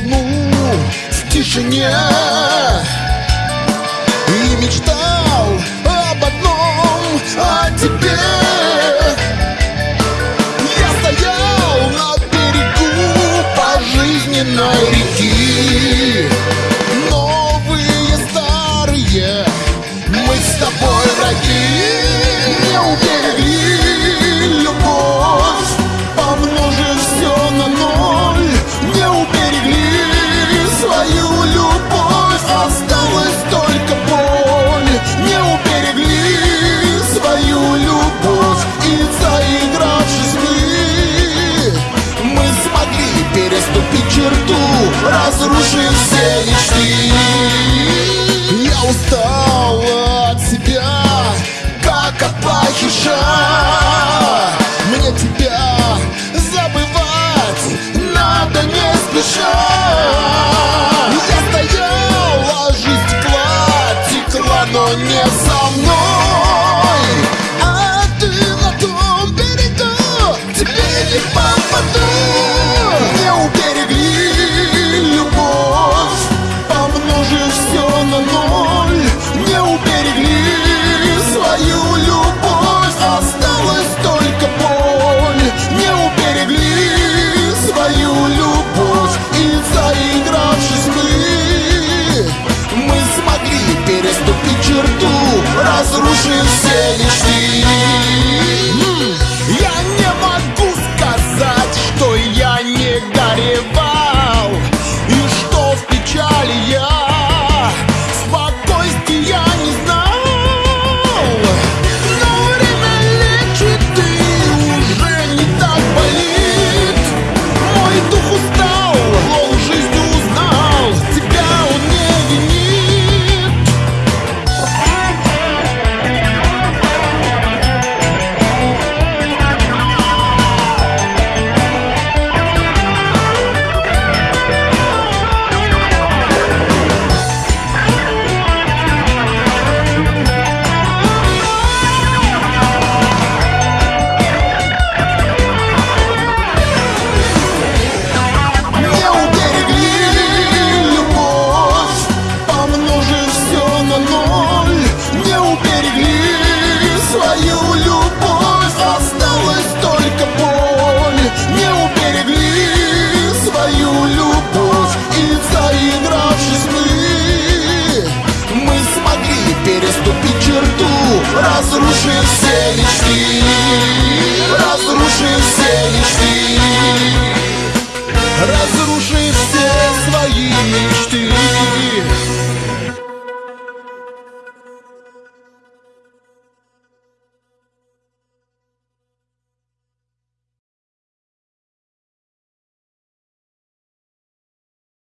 луну в тишине И мечтал об одном, о тебе. Я стоял на берегу пожизненной реки переступить черту разруши все мечты. Я устал от себя, Как от пахиша. Мне тебя забывать Надо не спеша. Я стояла, жизнь текла Текла, но не со мной. seres que